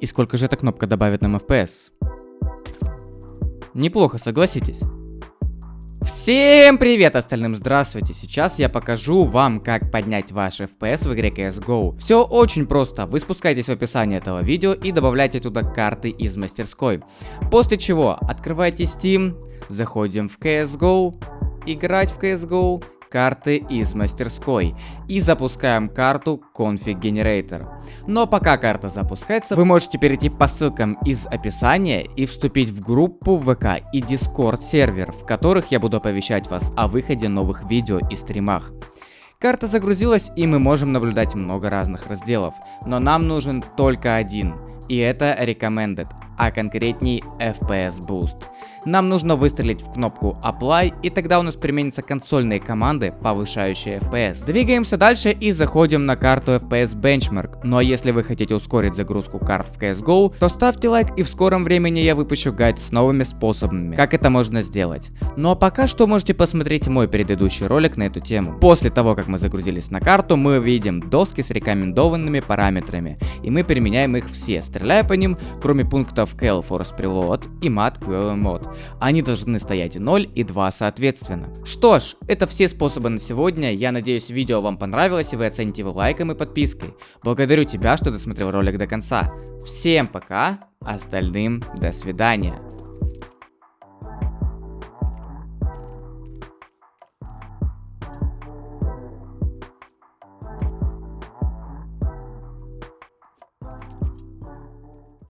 И сколько же эта кнопка добавит нам FPS? Неплохо, согласитесь? Всем привет остальным, здравствуйте! Сейчас я покажу вам, как поднять ваш FPS в игре CSGO. Все очень просто, вы спускаетесь в описание этого видео и добавляете туда карты из мастерской. После чего открываете Steam, заходим в CSGO, играть в CSGO карты из мастерской и запускаем карту Config Generator. Но пока карта запускается, вы можете перейти по ссылкам из описания и вступить в группу ВК и Discord сервер, в которых я буду оповещать вас о выходе новых видео и стримах. Карта загрузилась и мы можем наблюдать много разных разделов, но нам нужен только один, и это Recommended, а конкретней FPS Boost. Нам нужно выстрелить в кнопку Apply, и тогда у нас применятся консольные команды, повышающие FPS. Двигаемся дальше и заходим на карту FPS Benchmark. Ну а если вы хотите ускорить загрузку карт в CSGO, то ставьте лайк и в скором времени я выпущу гайд с новыми способами, как это можно сделать. Ну а пока что можете посмотреть мой предыдущий ролик на эту тему. После того, как мы загрузились на карту, мы видим доски с рекомендованными параметрами, и мы применяем их все, стреляя по ним, кроме пунктов Cal Force Preload и Mat QL Mod. Они должны стоять 0 и 2 соответственно. Что ж, это все способы на сегодня. Я надеюсь видео вам понравилось и вы оцените его лайком и подпиской. Благодарю тебя, что досмотрел ролик до конца. Всем пока, остальным до свидания.